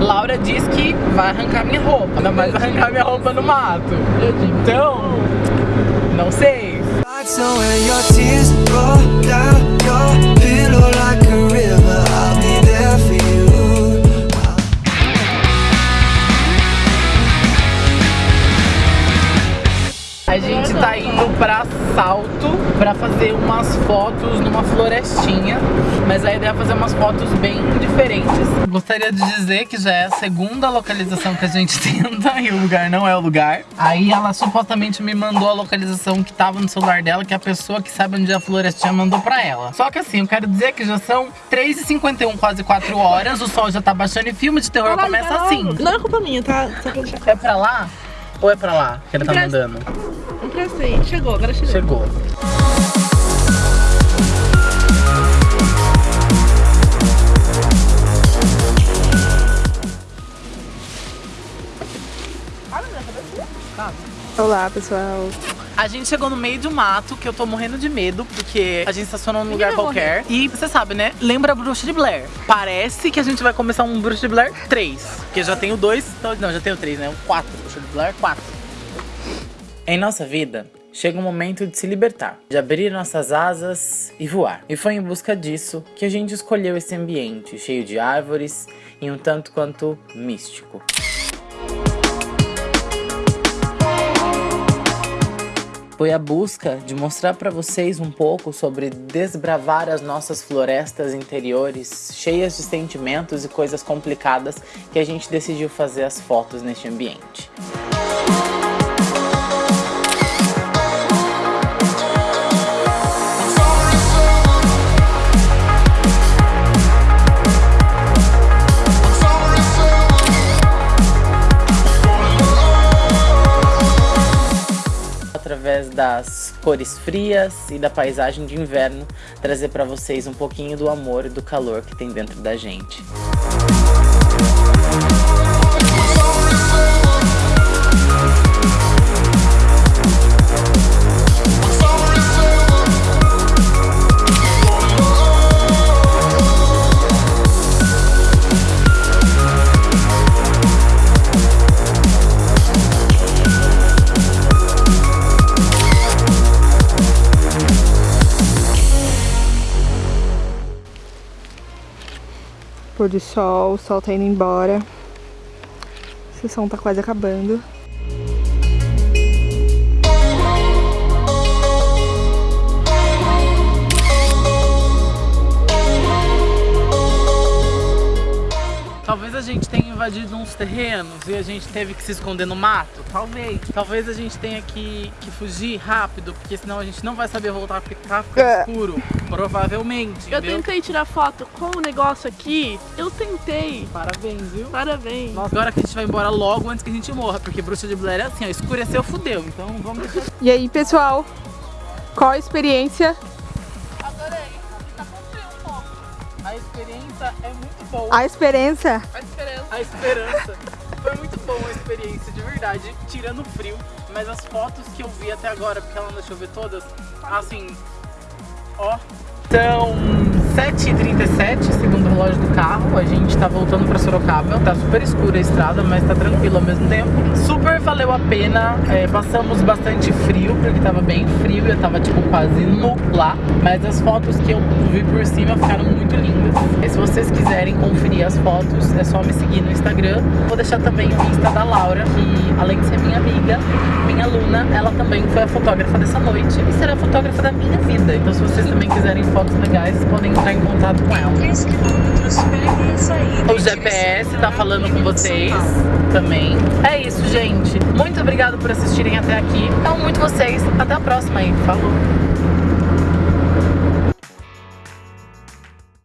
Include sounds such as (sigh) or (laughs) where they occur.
Laura diz que vai arrancar minha roupa, ainda mais arrancar minha roupa no mato. Então, não sei. A gente tá indo pra Salto pra fazer umas fotos numa florestinha, mas a ideia é fazer umas fotos bem diferentes. Gostaria de dizer que já é a segunda localização que a gente (laughs) tenta e o lugar não é o lugar. Aí ela supostamente me mandou a localização que tava no celular dela, que a pessoa que sabe onde é a florestinha mandou pra ela. Só que assim, eu quero dizer que já são 3h51, quase 4 horas, o sol já tá baixando e filme de terror começa assim. Não é culpa minha, tá? Deixar. É pra lá ou é pra lá que ele tá Pra- mandando? Chegou, agora chegou. Chegou. Olá, pessoal. A gente chegou no meio do mato, que eu tô morrendo de medo, porque a gente estacionou num lugar qualquer. E você sabe, né? Lembra a Bruxa de Blair. Parece que a gente vai começar um Bruxa de Blair 3. Porque já tem o 2, então, não, já tem o 3, né? O 4. Bruxa de Blair 4. Em nossa vida, chega um momento de se libertar, de abrir nossas asas e voar. E foi em busca disso que a gente escolheu esse ambiente, cheio de árvores e um tanto quanto místico. Foi a busca de mostrar para vocês um pouco sobre desbravar as nossas florestas interiores, cheias de sentimentos e coisas complicadas, que a gente decidiu fazer as fotos neste ambiente. Através das cores frias e da paisagem de inverno, trazer para vocês um pouquinho do amor e do calor que tem dentro da gente. Pôr do sol, o sol tá indo embora. A sessão tá quase acabando. Talvez a gente tenha invadido uns terrenos e a gente teve que se esconder no mato. Talvez. Talvez a gente tenha que, que fugir rápido, porque senão a gente não vai saber voltar porque tá ficando É. escuro. Provavelmente. Eu entendeu? tentei tirar foto com o negócio aqui. Eu tentei. Parabéns, viu? Parabéns. Nossa, agora que a gente vai embora logo antes que a gente morra, porque bruxa de Blair é assim, ó, escureceu, fudeu. Então vamos deixar. E aí, pessoal? Qual a experiência? A experiência é muito boa. A experiência? A esperança. A esperança. Foi muito boa a experiência, de verdade, tirando o frio. Mas as fotos que eu vi até agora, porque ela não deixou eu ver todas, assim, ó. São 7h37, segundo o relógio do carro. A gente tá voltando pra Sorocaba. Tá super escura a estrada, mas tá tranquilo ao mesmo tempo. Super valeu a pena. É, passamos bastante frio, porque tava bem frio. Eu tava, tipo, quase nu lá. Mas as fotos que eu vi por cima ficaram muito lindas. E se vocês quiserem conferir as fotos, é só me seguir no Instagram. Vou deixar também o Insta da Laura, além de ser minha amiga, minha aluna, ela também foi a fotógrafa dessa noite e será a fotógrafa da minha vida. Então se vocês também quiserem fotos legais, podem entrar em contato com ela. 3 quilômetros, pegue a saída. O GPS tá falando com vocês também. É isso, gente. Muito obrigado por assistirem até aqui. Amo muito vocês. Até a próxima aí. Falou!